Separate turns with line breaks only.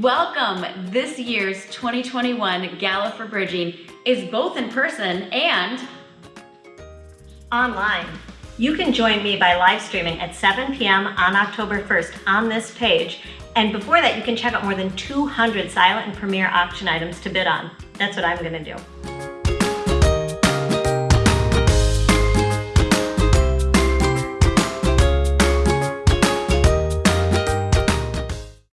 Welcome! This year's 2021 Gala for Bridging is both in person and
online. You can join me by live streaming at 7 p.m. on October 1st on this page. And before that, you can check out more than 200 silent and premier auction items to bid on. That's what I'm gonna do.